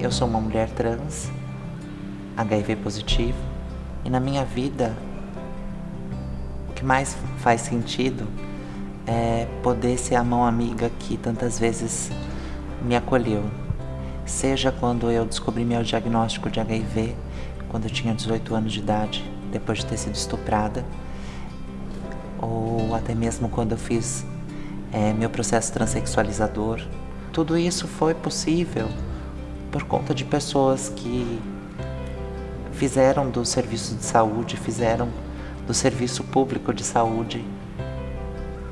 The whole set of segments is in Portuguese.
Eu sou uma mulher trans, HIV positivo, e na minha vida o que mais faz sentido é poder ser a mão amiga que tantas vezes me acolheu. Seja quando eu descobri meu diagnóstico de HIV, quando eu tinha 18 anos de idade, depois de ter sido estuprada, ou até mesmo quando eu fiz é, meu processo transexualizador. Tudo isso foi possível por conta de pessoas que fizeram do serviço de saúde, fizeram do serviço público de saúde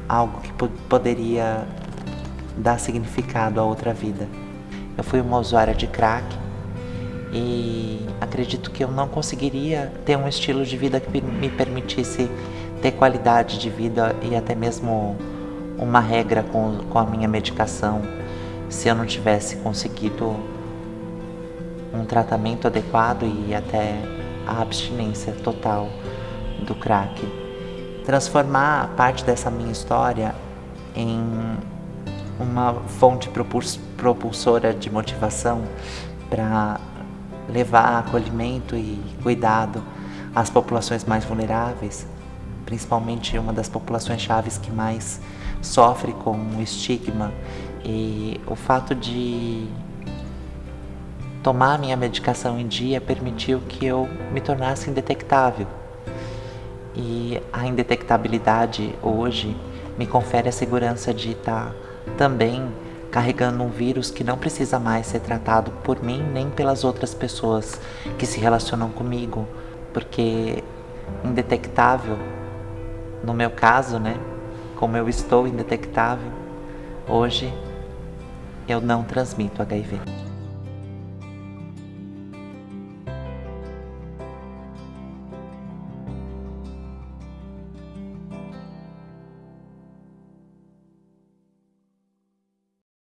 algo que poderia dar significado a outra vida. Eu fui uma usuária de crack e acredito que eu não conseguiria ter um estilo de vida que me permitisse ter qualidade de vida e até mesmo uma regra com, com a minha medicação se eu não tivesse conseguido um tratamento adequado e até a abstinência total do crack. Transformar parte dessa minha história em uma fonte propulsora de motivação para levar acolhimento e cuidado às populações mais vulneráveis, principalmente uma das populações chaves que mais sofre com o estigma e o fato de tomar minha medicação em dia permitiu que eu me tornasse indetectável. E a indetectabilidade hoje me confere a segurança de estar também carregando um vírus que não precisa mais ser tratado por mim nem pelas outras pessoas que se relacionam comigo, porque indetectável, no meu caso, né, como eu estou indetectável, hoje eu não transmito HIV.